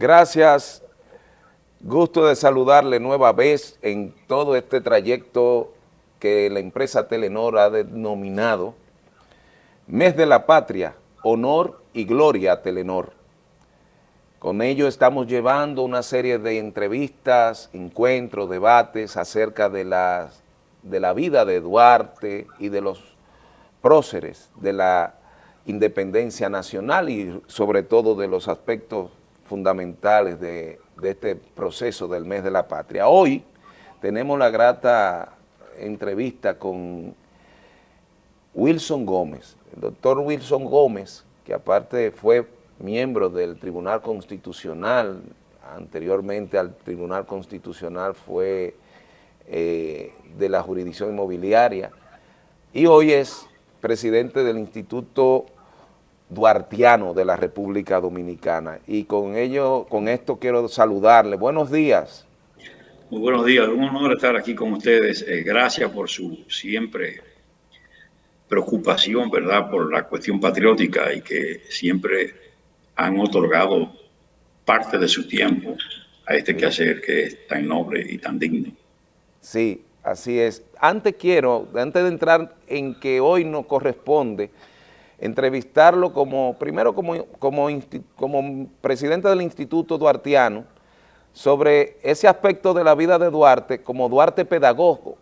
Gracias, gusto de saludarle nueva vez en todo este trayecto que la empresa Telenor ha denominado Mes de la Patria, Honor y Gloria a Telenor. Con ello estamos llevando una serie de entrevistas, encuentros, debates acerca de, de la vida de Duarte y de los próceres de la independencia nacional y sobre todo de los aspectos fundamentales de, este proceso del mes de la patria. Hoy tenemos la grata entrevista con Wilson Gómez, el doctor Wilson Gómez, que aparte fue miembro del Tribunal Constitucional, anteriormente al Tribunal Constitucional fue eh, de la jurisdicción inmobiliaria, y hoy es presidente del Instituto duartiano de la República Dominicana. Y con ello, con esto quiero saludarle. Buenos días. Muy buenos días, un honor estar aquí con ustedes. Eh, gracias por su siempre preocupación, ¿verdad?, por la cuestión patriótica y que siempre han otorgado parte de su tiempo a este quehacer que es tan noble y tan digno. Sí, así es. Antes quiero, antes de entrar en que hoy nos corresponde entrevistarlo como, primero como, como, presidente del Instituto Duartiano, sobre ese aspecto de la vida de Duarte como Duarte pedagogo.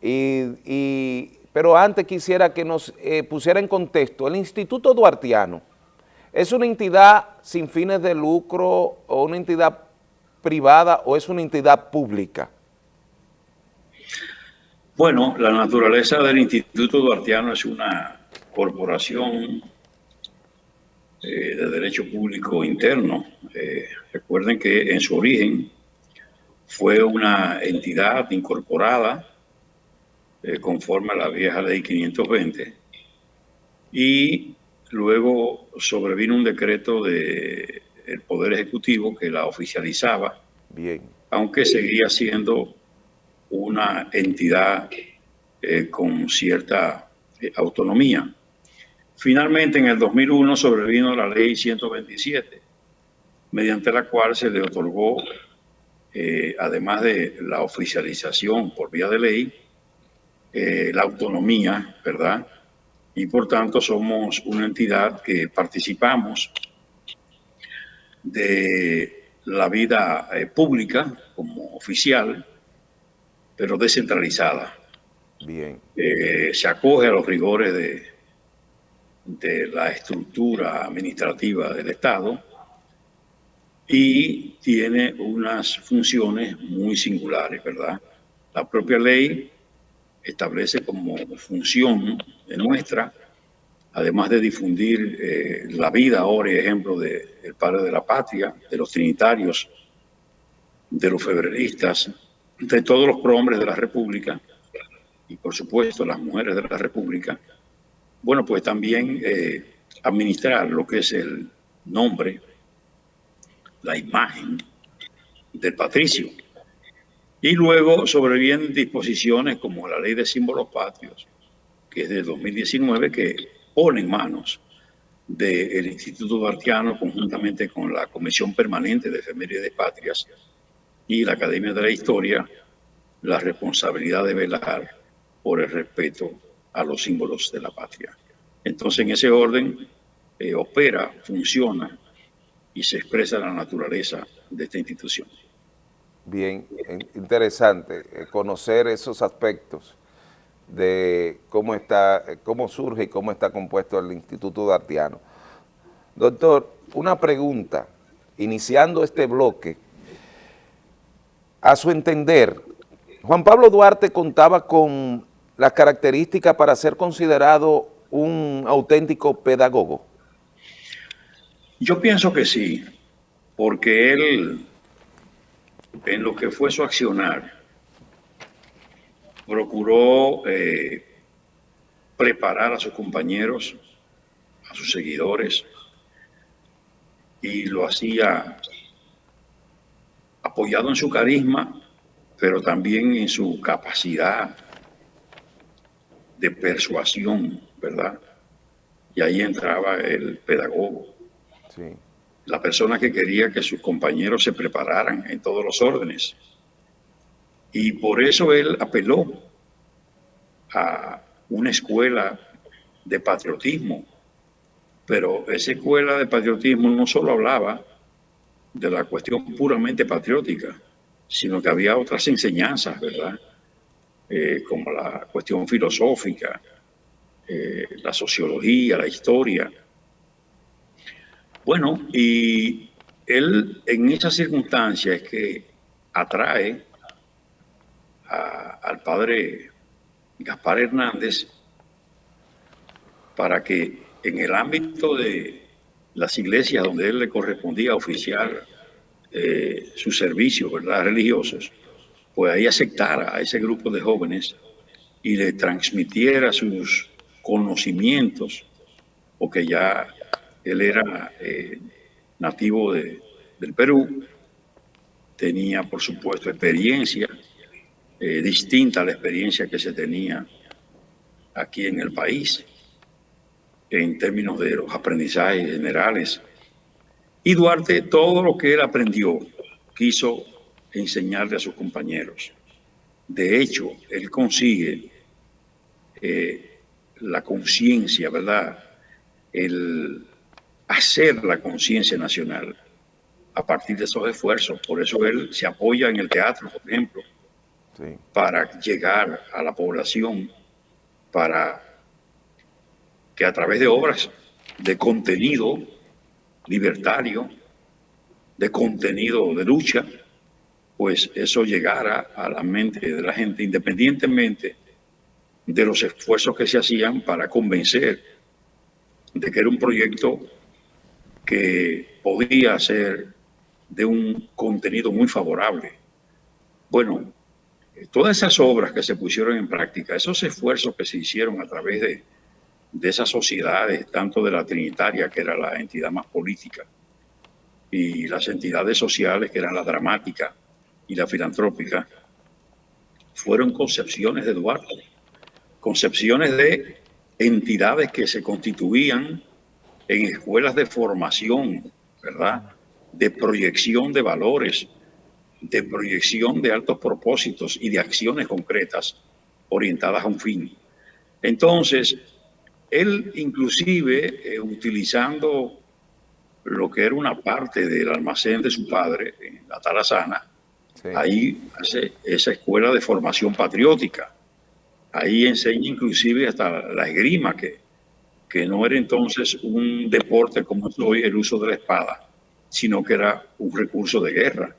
Y, pero antes quisiera que nos eh, pusiera en contexto, el Instituto Duartiano es una entidad sin fines de lucro o una entidad privada o es una entidad pública. Bueno, la naturaleza del Instituto Duartiano es una corporación eh, de derecho público interno. Eh, recuerden que en su origen fue una entidad incorporada eh, conforme a la vieja ley 520 y luego sobrevino un decreto del Poder Ejecutivo que la oficializaba, Bien. aunque seguía siendo una entidad con cierta autonomía. Finalmente, en el 2001 sobrevino la ley 127, mediante la cual se le otorgó, eh, además de la oficialización por vía de ley, eh, la autonomía, ¿verdad? Y por tanto somos una entidad que participamos de la vida eh, pública como oficial, pero descentralizada. Bien. se acoge a los rigores de de la estructura administrativa del Estado y tiene unas funciones muy singulares, ¿verdad? La propia ley establece como función de nuestra, además de difundir eh, la vida ahora, ejemplo, del padre de la patria, de los trinitarios, de los febreristas, de todos los prohombres de la República y, por supuesto, las mujeres de la República, bueno, pues también eh, administrar lo que es el nombre, la imagen del patricio. Y luego sobrevienen disposiciones como la ley de símbolos patrios, que es de 2019, que pone en manos del Instituto Duartiano conjuntamente con la Comisión Permanente de de Patrias y la Academia de la Historia la responsabilidad de velar por el respeto a los símbolos de la patria. Entonces, en ese orden, eh, opera, funciona y se expresa la naturaleza de esta institución. Bien, interesante eh, conocer esos aspectos de cómo, está, eh, cómo surge y cómo está compuesto el Instituto Dartiano. Doctor, una pregunta, iniciando este bloque, a su entender, Juan Pablo Duarte contaba con las características para ser considerado un auténtico pedagogo? Yo pienso que sí, porque él, en lo que fue su accionar, procuró eh, preparar a sus compañeros, a sus seguidores, y lo hacía apoyado en su carisma, pero también en su capacidad de persuasión, ¿verdad? Y ahí entraba el pedagogo. la persona que quería que sus compañeros se prepararan en todos los órdenes. Y por eso él apeló a una escuela de patriotismo. Pero esa escuela de patriotismo no solo hablaba de la cuestión puramente patriótica, sino que había otras enseñanzas, ¿verdad? Eh, como la cuestión filosófica, eh, la sociología, la historia. Bueno, y él en esas circunstancias que atrae al padre Gaspar Hernández para que en el ámbito de las iglesias donde él le correspondía oficiar eh, sus servicios ¿verdad? religiosos, pues ahí aceptara a ese grupo de jóvenes y le transmitiera sus conocimientos, porque ya él era eh, nativo de, del Perú, tenía por supuesto experiencia eh, distinta a la experiencia que se tenía aquí en el país en términos de los aprendizajes generales. Y Duarte, todo lo que él aprendió, quiso enseñarle a sus compañeros. De hecho, él consigue eh, la conciencia, ¿verdad? El hacer la conciencia nacional a partir de esos esfuerzos. Por eso él se apoya en el teatro, por ejemplo, para llegar a la población, para que a través de obras de contenido libertario, de contenido de lucha, pues eso llegara a la mente de la gente independientemente de los esfuerzos que se hacían para convencer de que era un proyecto que podía ser de un contenido muy favorable. Bueno, todas esas obras que se pusieron en práctica, esos esfuerzos que se hicieron a través de, de esas sociedades, tanto de la Trinitaria, que era la entidad más política, y las entidades sociales, que eran la dramática, y la filantrópica fueron concepciones de Duarte, concepciones de entidades que se constituían en escuelas de formación, ¿verdad? De proyección de valores, de proyección de altos propósitos y de acciones concretas orientadas a un fin. Entonces, él inclusive eh, utilizando lo que era una parte del almacén de su padre, en la Tarazana, Ahí hace esa escuela de formación patriótica. Ahí enseña inclusive hasta la esgrima, que, que no era entonces un deporte como es hoy el uso de la espada, sino que era un recurso de guerra.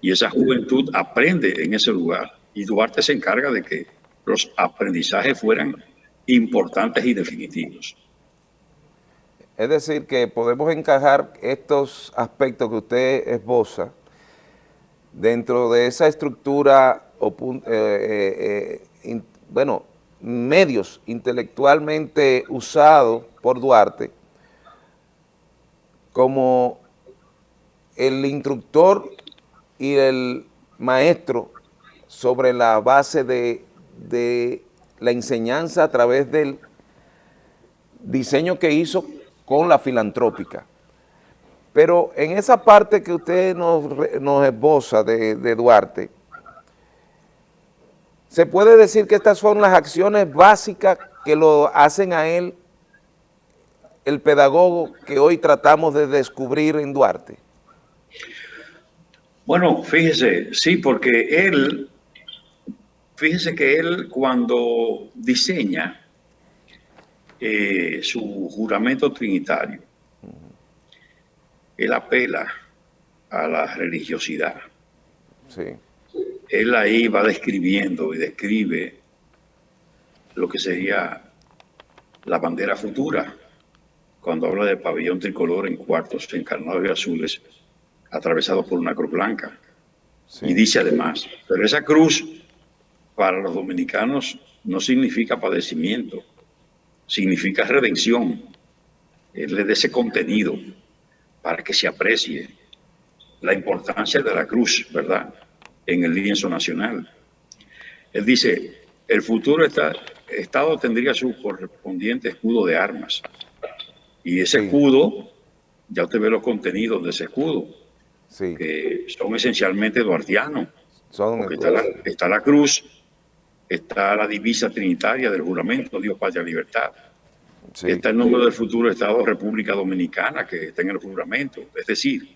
Y esa juventud aprende en ese lugar. Y Duarte se encarga de que los aprendizajes fueran importantes y definitivos. Es decir, que podemos encajar estos aspectos que usted esboza dentro de esa estructura, eh, eh, eh, bueno, medios intelectualmente usados por Duarte como el instructor y el maestro sobre la base de, de la enseñanza a través del diseño que hizo con la filantrópica. Pero en esa parte que usted nos, nos esboza de, Duarte, ¿se puede decir que estas son las acciones básicas que lo hacen a él el pedagogo que hoy tratamos de descubrir en Duarte? Bueno, fíjese, sí, porque él, fíjese que él cuando diseña eh, su juramento trinitario, él apela a la religiosidad. Él ahí va describiendo y describe lo que sería la bandera futura, cuando habla del pabellón tricolor en cuartos encarnados y azules, atravesado por una cruz blanca. Y dice además, pero esa cruz para los dominicanos no significa padecimiento, significa redención. Él le da ese contenido para que se aprecie la importancia de la cruz, ¿verdad?, en el lienzo nacional. Él dice, el futuro Estado tendría su correspondiente escudo de armas. Y ese escudo ya usted ve los contenidos de ese escudo, que son esencialmente duartianos. está, la, está la cruz, está la divisa trinitaria del juramento, Dios, Patria, Libertad. Está el nombre del futuro Estado República Dominicana, que está en el juramento. Es decir,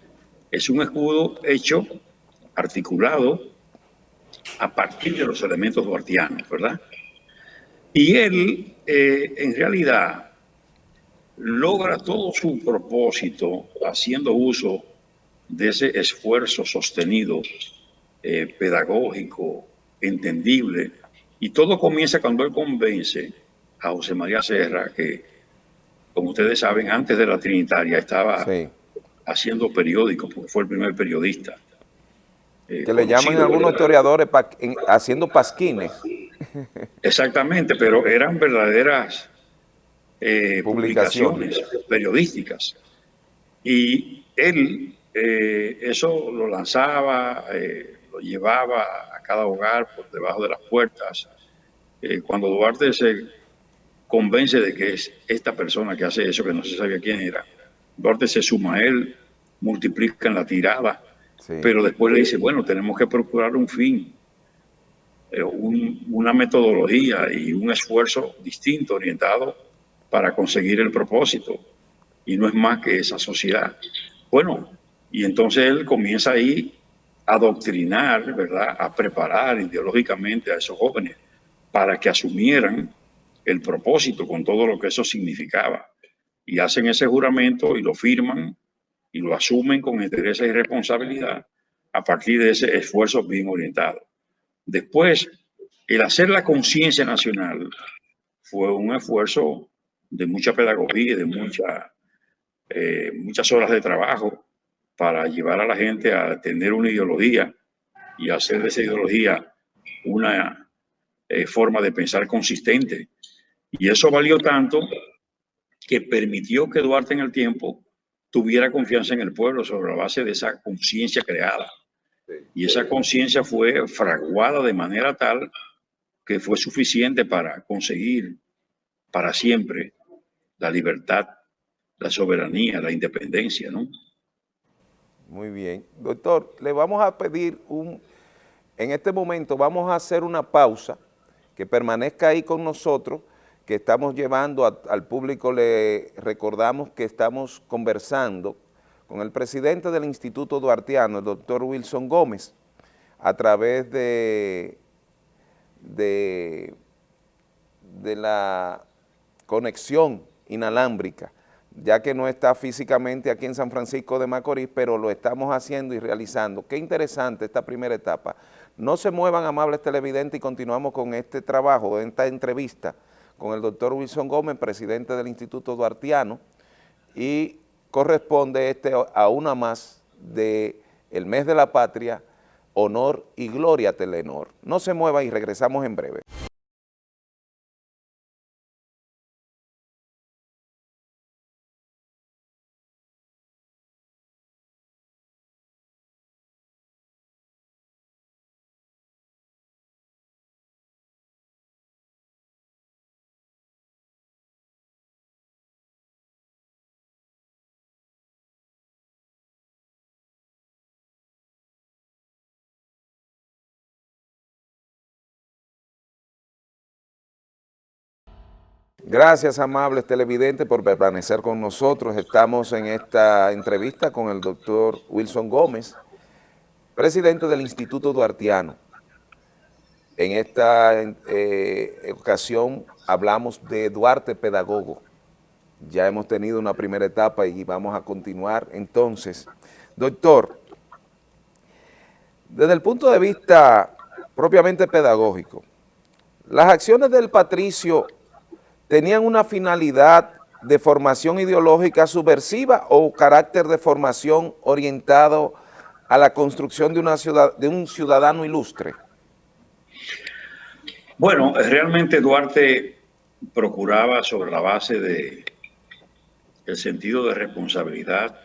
es un escudo hecho, articulado, a partir de los elementos duartianos, ¿verdad? Y él, eh, en realidad, logra todo su propósito haciendo uso de ese esfuerzo sostenido, eh, pedagógico, entendible, y todo comienza cuando él convence a José María Serra, que, como ustedes saben, antes de la Trinitaria estaba haciendo periódicos, porque fue el primer periodista. Eh, que le llaman algunos historiadores haciendo pasquines. Exactamente, pero eran verdaderas eh, publicaciones. periodísticas. Y él eh, eso lo lanzaba, lo llevaba a cada hogar por debajo de las puertas. cuando Duarte se convence de que es esta persona que hace eso, que no se sabía quién era, Duarte se suma a él, multiplican la tirada, pero después le dice, bueno, tenemos que procurar un fin, eh, una metodología y un esfuerzo distinto orientado para conseguir el propósito. Y no es más que esa sociedad. Bueno, y entonces él comienza ahí a doctrinar, ¿verdad? A preparar ideológicamente a esos jóvenes para que asumieran el propósito con todo lo que eso significaba. Y hacen ese juramento y lo firman y lo asumen con interés y responsabilidad a partir de ese esfuerzo bien orientado. Después, el hacer la conciencia nacional fue un esfuerzo de mucha pedagogía, de mucha, eh, muchas horas de trabajo para llevar a la gente a tener una ideología y hacer de esa ideología una eh, forma de pensar consistente. Y eso valió tanto que permitió que Duarte en el tiempo tuviera confianza en el pueblo sobre la base de esa conciencia creada. Y esa conciencia fue fraguada de manera tal que fue suficiente para conseguir para siempre la libertad, la soberanía, la independencia, ¿no? Muy bien. Doctor, le vamos a pedir un... En este momento vamos a hacer una pausa, que permanezca ahí con nosotros, que estamos llevando al público, le recordamos que estamos conversando con el presidente del Instituto Duartiano, el doctor Wilson Gómez, a través de, de, de la conexión inalámbrica, ya que no está físicamente aquí en San Francisco de Macorís, pero lo estamos haciendo y realizando. Qué interesante esta primera etapa. No se muevan, amables televidentes, y continuamos con este trabajo, esta entrevista, con el doctor Wilson Gómez, presidente del Instituto Duartiano, y corresponde este a una más de el mes de la patria, honor y gloria Telenor. No se mueva y regresamos en breve. Gracias, amables televidentes, por permanecer con nosotros. Estamos en esta entrevista con el doctor Wilson Gómez, presidente del Instituto Duartiano. En esta eh, ocasión hablamos de Duarte Pedagogo. Ya hemos tenido una primera etapa y vamos a continuar. Entonces, doctor, desde el punto de vista propiamente pedagógico, las acciones del patricio tenían una finalidad de formación ideológica subversiva o carácter de formación orientado a la construcción de, un ciudadano ilustre? Bueno, realmente Duarte procuraba sobre la base de el sentido de responsabilidad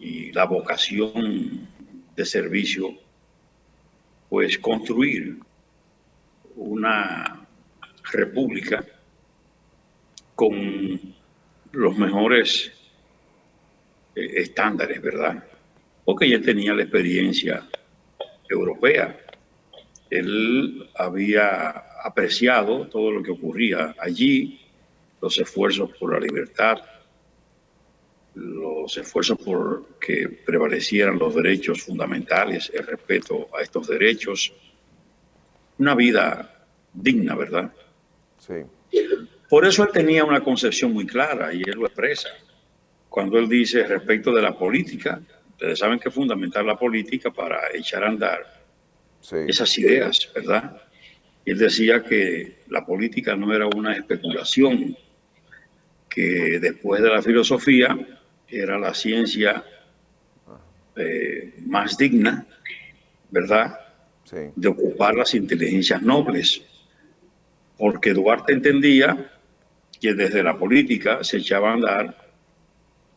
y la vocación de servicio, pues construir una república con los mejores eh, estándares, ¿verdad? Porque ya tenía la experiencia europea. Él había apreciado todo lo que ocurría allí, los esfuerzos por la libertad, los esfuerzos por que prevalecieran los derechos fundamentales, el respeto a estos derechos, una vida digna, ¿verdad? Sí. Por eso él tenía una concepción muy clara y él lo expresa. Cuando él dice respecto de la política, ustedes saben que es fundamental la política para echar a andar esas ideas, ¿verdad? Él decía que la política no era una especulación, que después de la filosofía era la ciencia eh, más digna, ¿verdad? De ocupar las inteligencias nobles. Porque Duarte entendía que desde la política se echaba a andar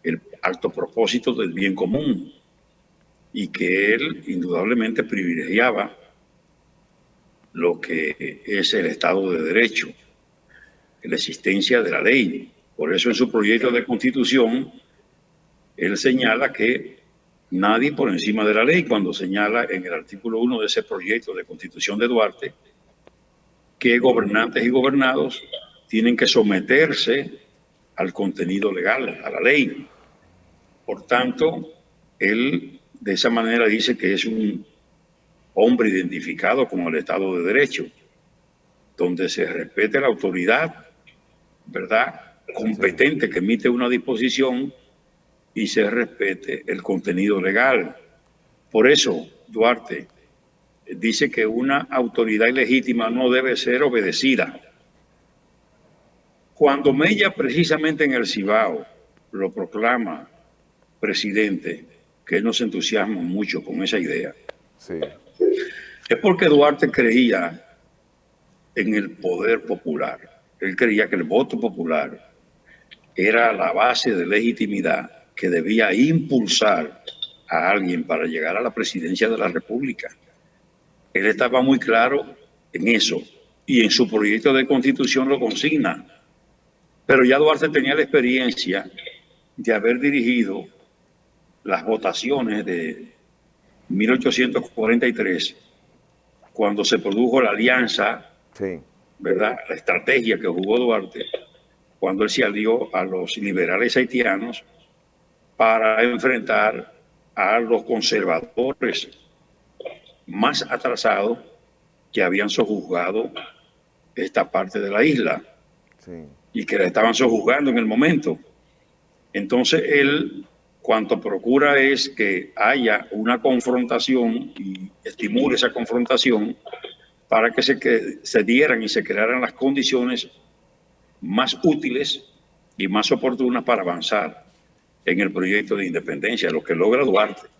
el alto propósito del bien común y que él indudablemente privilegiaba lo que es el Estado de Derecho, la existencia de la ley. Por eso en su proyecto de constitución, él señala que nadie por encima de la ley, cuando señala en el artículo 1 de ese proyecto de constitución de Duarte, que gobernantes y gobernados tienen que someterse al contenido legal, a la ley. Por tanto, él de esa manera dice que es un hombre identificado como el Estado de Derecho, donde se respete la autoridad, ¿verdad? Competente que emite una disposición y se respete el contenido legal. Por eso, Duarte dice que una autoridad ilegítima no debe ser obedecida. Cuando Mella, precisamente en el Cibao, lo proclama presidente, que él nos entusiasma mucho con esa idea, es porque Duarte creía en el poder popular. Él creía que el voto popular era la base de legitimidad que debía impulsar a alguien para llegar a la presidencia de la República. Él estaba muy claro en eso y en su proyecto de constitución lo consigna. Pero ya Duarte tenía la experiencia de haber dirigido las votaciones de 1843, cuando se produjo la alianza, ¿verdad? La estrategia que jugó Duarte, cuando él se alió a los liberales haitianos para enfrentar a los conservadores más atrasados que habían sojuzgado esta parte de la isla y que la estaban sojuzgando en el momento. Entonces él cuanto procura es que haya una confrontación y estimule esa confrontación para que se, que se dieran y se crearan las condiciones más útiles y más oportunas para avanzar en el proyecto de independencia, lo que logra Duarte.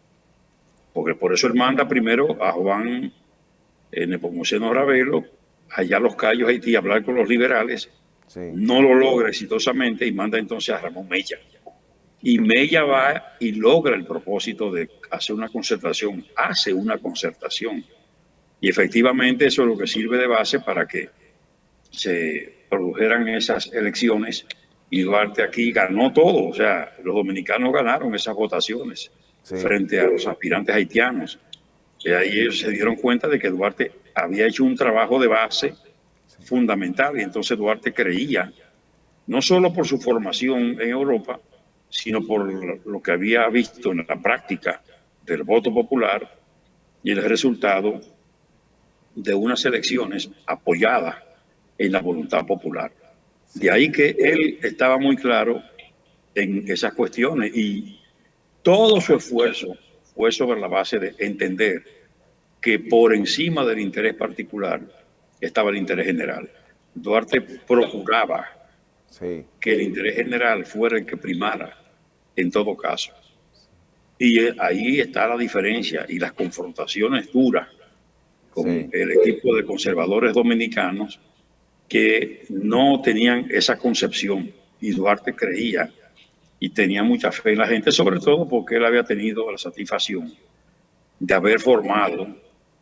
Porque por eso él manda primero a Juan eh, Nepomuceno Ravelo allá a los Cayos, Haití, a hablar con los liberales. No lo logra exitosamente y manda entonces a Ramón Mella. Y Mella va y logra el propósito de hacer una concertación, hace una concertación. Y efectivamente eso es lo que sirve de base para que se produjeran esas elecciones y Duarte aquí ganó todo, o sea, los dominicanos ganaron esas votaciones frente a los aspirantes haitianos. Y ahí ellos se dieron cuenta de que Duarte había hecho un trabajo de base fundamental y entonces Duarte creía, no solo por su formación en Europa, sino por lo que había visto en la práctica del voto popular y el resultado de unas elecciones apoyadas en la voluntad popular. De ahí que él estaba muy claro en esas cuestiones y todo su esfuerzo fue sobre la base de entender que por encima del interés particular estaba el interés general. Duarte procuraba que el interés general fuera el que primara en todo caso. Y ahí está la diferencia y las confrontaciones duras con el equipo de conservadores dominicanos que no tenían esa concepción y Duarte creía y tenía mucha fe en la gente, sobre todo porque él había tenido la satisfacción de haber formado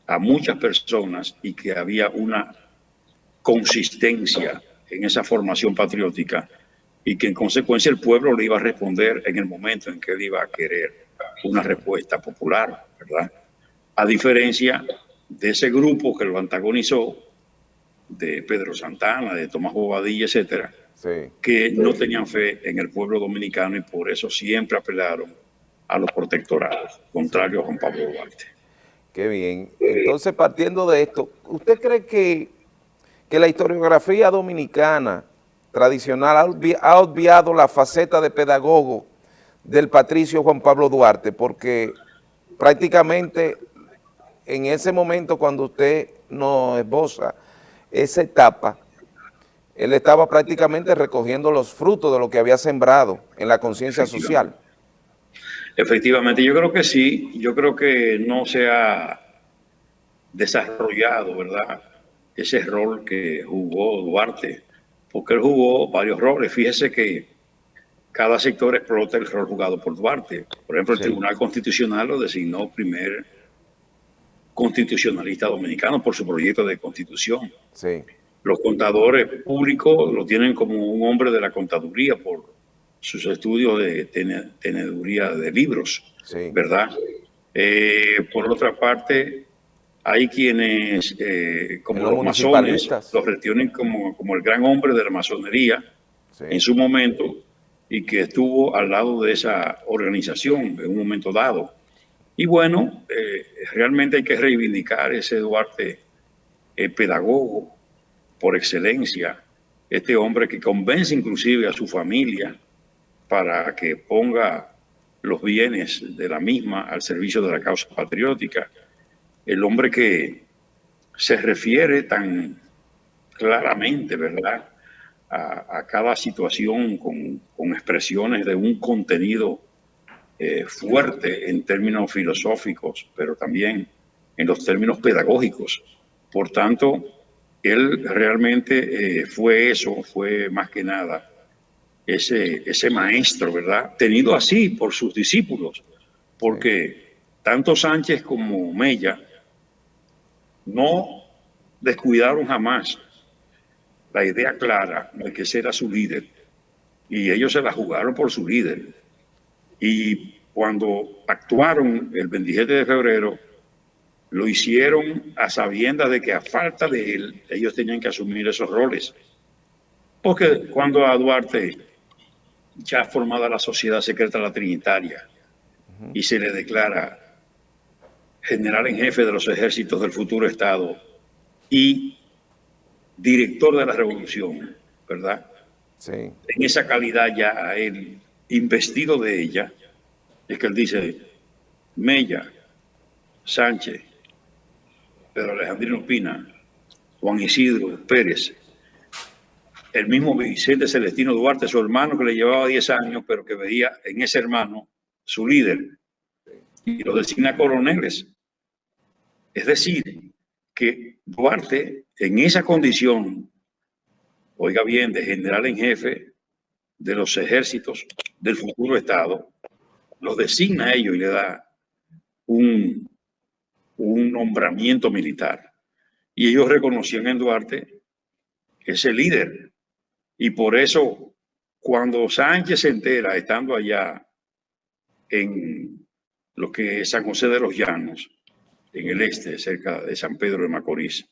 a muchas personas y que había una consistencia en esa formación patriótica y que en consecuencia el pueblo le iba a responder en el momento en que él iba a querer una respuesta popular, ¿verdad? A diferencia de ese grupo que lo antagonizó, de Pedro Santana, de Tomás Bobadilla, etcétera, que no tenían fe en el pueblo dominicano y por eso siempre apelaron a los protectorados, contrario a Juan Pablo Duarte. Qué bien. Entonces, partiendo de esto, ¿usted cree que, que la historiografía dominicana tradicional ha obviado la faceta de pedagogo del patricio Juan Pablo Duarte? Porque prácticamente en ese momento cuando usted nos esboza esa etapa, él estaba prácticamente recogiendo los frutos de lo que había sembrado en la conciencia social. Efectivamente, yo creo que sí, yo creo que no se ha desarrollado, ¿verdad?, ese rol que jugó Duarte, porque él jugó varios roles. Fíjese que cada sector explota el rol jugado por Duarte. Por ejemplo, el Tribunal Constitucional lo designó primer constitucionalista dominicano por su proyecto de constitución. Sí. Los contadores públicos lo tienen como un hombre de la contaduría por sus estudios de teneduría de libros, ¿verdad? Eh, por otra parte, hay quienes, eh, como los, masones, los retienen como, como el gran hombre de la masonería en su momento y que estuvo al lado de esa organización en un momento dado. Y bueno, eh, realmente hay que reivindicar ese Duarte eh, pedagogo por excelencia, este hombre que convence inclusive a su familia para que ponga los bienes de la misma al servicio de la causa patriótica. El hombre que se refiere tan claramente, ¿verdad?, a, cada situación con, con expresiones de un contenido eh, fuerte en términos filosóficos, pero también en los términos pedagógicos. Por tanto, él realmente eh, fue eso, fue más que nada ese, ese maestro, ¿verdad? Tenido así por sus discípulos, porque tanto Sánchez como Mella no descuidaron jamás la idea clara de que ese era su líder y ellos se la jugaron por su líder. Y cuando actuaron el 27 de febrero, lo hicieron a sabiendas de que a falta de él, ellos tenían que asumir esos roles. Porque cuando a Duarte ya formada la Sociedad Secreta La Trinitaria y se le declara general en jefe de los ejércitos del futuro Estado y director de la revolución, ¿verdad? Sí. En esa calidad ya a él investido de ella, es que él dice, Mella, Sánchez, Pedro Alejandrino Pina, Juan Isidro Pérez, el mismo Vicente Celestino Duarte, su hermano que le llevaba 10 años, pero que veía en ese hermano su líder, y lo designa coroneles. Es decir, que Duarte, en esa condición, oiga bien, de general en jefe, de los ejércitos del futuro Estado, los designa a ellos y le da un, un nombramiento militar. Y ellos reconocían en Duarte ese líder. Y por eso, cuando Sánchez se entera, estando allá en lo que es San José de los Llanos, en el este, cerca de San Pedro de Macorís,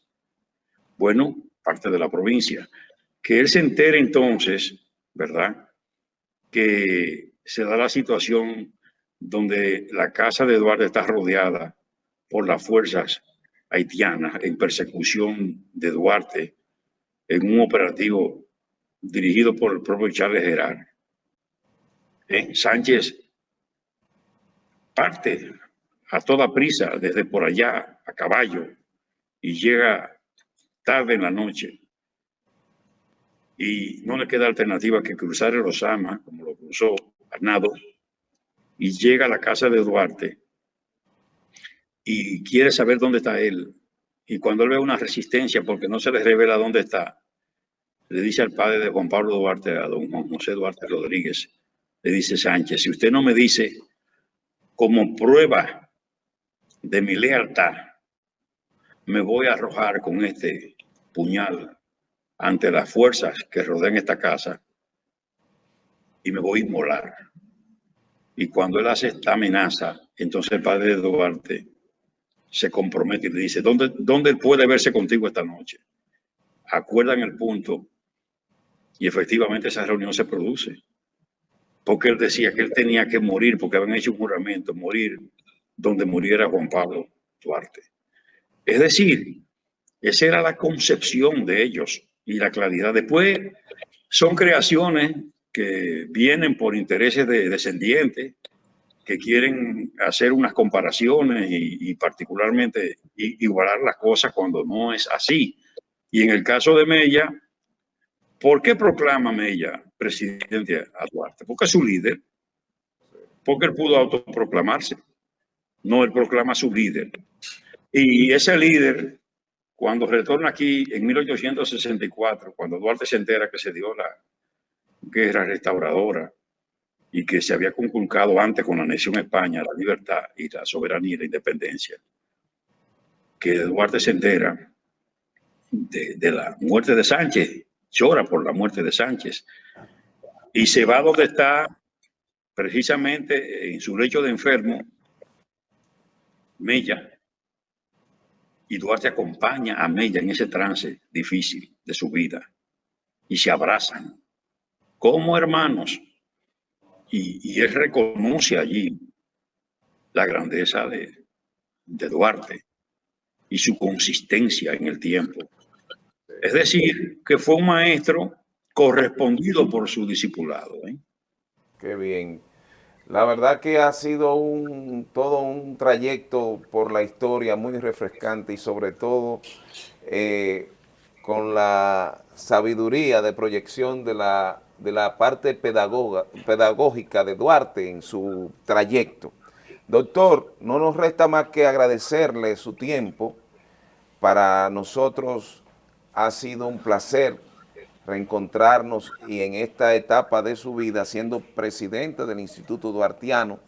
bueno, parte de la provincia, que él se entere entonces ¿verdad? Que se da la situación donde la casa de Eduardo está rodeada por las fuerzas haitianas en persecución de Duarte en un operativo dirigido por el propio Charles Gerard. ¿Eh? Sánchez parte a toda prisa desde por allá a caballo y llega tarde en la noche y no le queda alternativa que cruzar el Osama, como lo cruzó Arnado, y llega a la casa de Duarte y quiere saber dónde está él. Y cuando él ve una resistencia porque no se le revela dónde está, le dice al padre de Juan Pablo Duarte, a don Juan José Duarte Rodríguez, le dice Sánchez, si usted no me dice como prueba de mi lealtad, me voy a arrojar con este puñal ante las fuerzas que rodean esta casa y me voy a inmolar. Y cuando él hace esta amenaza, entonces el padre de Duarte se compromete y le dice, ¿dónde, ¿dónde puede verse contigo esta noche? Acuerdan el punto y efectivamente esa reunión se produce. Porque él decía que él tenía que morir, porque habían hecho un juramento, morir donde muriera Juan Pablo Duarte. Es decir, esa era la concepción de ellos y la claridad. Después son creaciones que vienen por intereses de descendientes, que quieren hacer unas comparaciones y, particularmente igualar las cosas cuando no es así. Y en el caso de Mella, ¿por qué proclama Mella presidente a Duarte? Porque es su líder, porque él pudo autoproclamarse, no él proclama a su líder. Y ese líder, cuando retorna aquí en 1864, cuando Duarte se entera que se dio la guerra restauradora y que se había conculcado antes con la nación España la libertad y la soberanía y la independencia, que Duarte se entera de, la muerte de Sánchez, llora por la muerte de Sánchez y se va donde está precisamente en su lecho de enfermo, Mella, y Duarte acompaña a Mella en ese trance difícil de su vida y se abrazan como hermanos. Y, él reconoce allí la grandeza de, Duarte y su consistencia en el tiempo. Es decir, que fue un maestro correspondido por su discipulado. ¿eh? Qué bien. La verdad que ha sido un, todo un trayecto por la historia muy refrescante y sobre todo eh, con la sabiduría de proyección de la, de la parte pedagógica de Duarte en su trayecto. Doctor, no nos resta más que agradecerle su tiempo. Para nosotros ha sido un placer reencontrarnos y en esta etapa de su vida siendo presidente del Instituto Duartiano.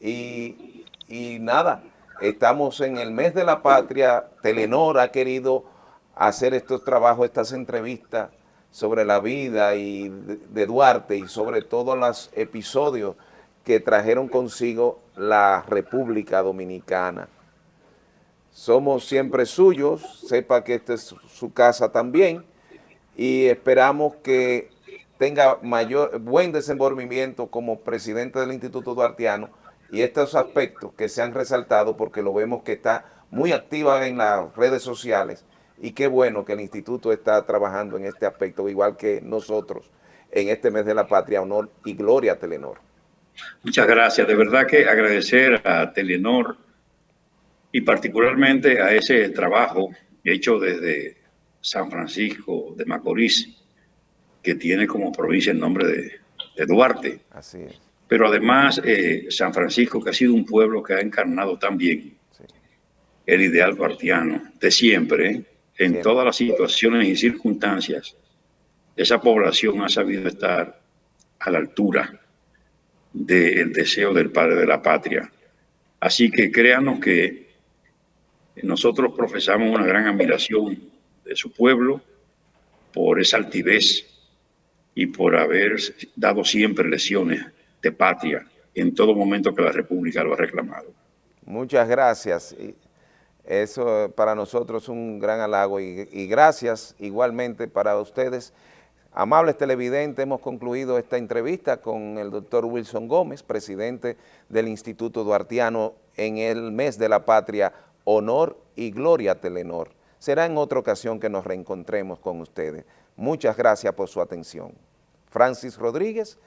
Y, y nada, estamos en el mes de la patria, Telenor ha querido hacer estos trabajos, estas entrevistas sobre la vida y de Duarte y sobre todo los episodios que trajeron consigo la República Dominicana. Somos siempre suyos, sepa que esta es su casa también, y esperamos que tenga mayor buen desenvolvimiento como presidente del Instituto Duartiano y estos aspectos que se han resaltado porque lo vemos que está muy activa en las redes sociales y qué bueno que el instituto está trabajando en este aspecto, igual que nosotros en este mes de la patria, honor y gloria a Telenor. Muchas gracias, de verdad que agradecer a Telenor y particularmente a ese trabajo hecho desde San Francisco de Macorís, que tiene como provincia el nombre de, Duarte. Así es. Pero además eh, San Francisco, que ha sido un pueblo que ha encarnado también el ideal duartiano de siempre, en todas las situaciones y circunstancias, esa población ha sabido estar a la altura del deseo del padre de la patria. Así que créanos que nosotros profesamos una gran admiración de su pueblo por esa altivez y por haber dado siempre lesiones de patria en todo momento que la República lo ha reclamado. Muchas gracias. Eso para nosotros es un gran halago y, gracias igualmente para ustedes. Amables televidentes, hemos concluido esta entrevista con el doctor Wilson Gómez, presidente del Instituto Duartiano en el mes de la patria, Honor y Gloria Telenor será en otra ocasión que nos reencontremos con ustedes. Muchas gracias por su atención. Francis Rodríguez,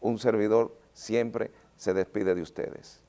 un servidor, siempre se despide de ustedes.